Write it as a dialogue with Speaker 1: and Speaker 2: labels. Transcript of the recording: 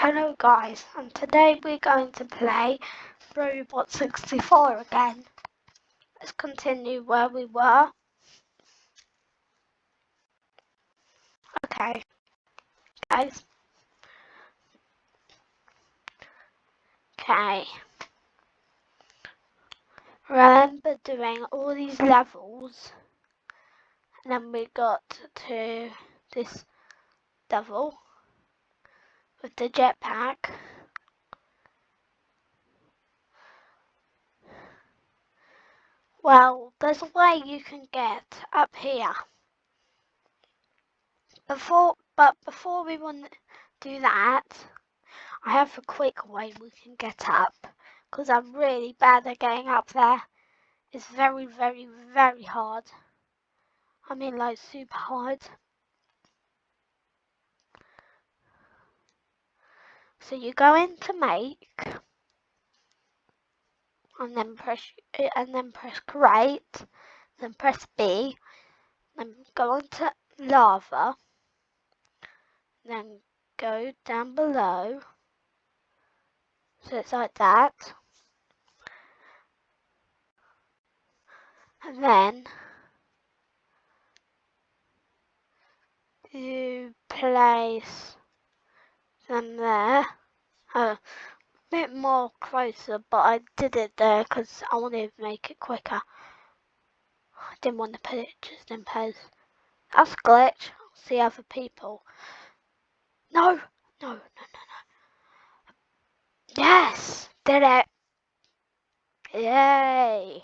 Speaker 1: Hello guys, and today we're going to play Robot 64 again. Let's continue where we were. Okay, guys. Okay. Remember doing all these levels, and then we got to this level with the jetpack. Well, there's a way you can get up here. Before, but before we want do that, I have a quick way we can get up. Because I'm really bad at getting up there. It's very, very, very hard. I mean like super hard. So you go into make and then press and then press create, then press B, then go on to lava, then go down below. So it's like that. And then you place them there. A bit more closer, but I did it there because I wanted to make it quicker. I didn't want to put it just in pose. That's glitch. I'll see other people. No, no, no, no, no. Yes, did it. Yay.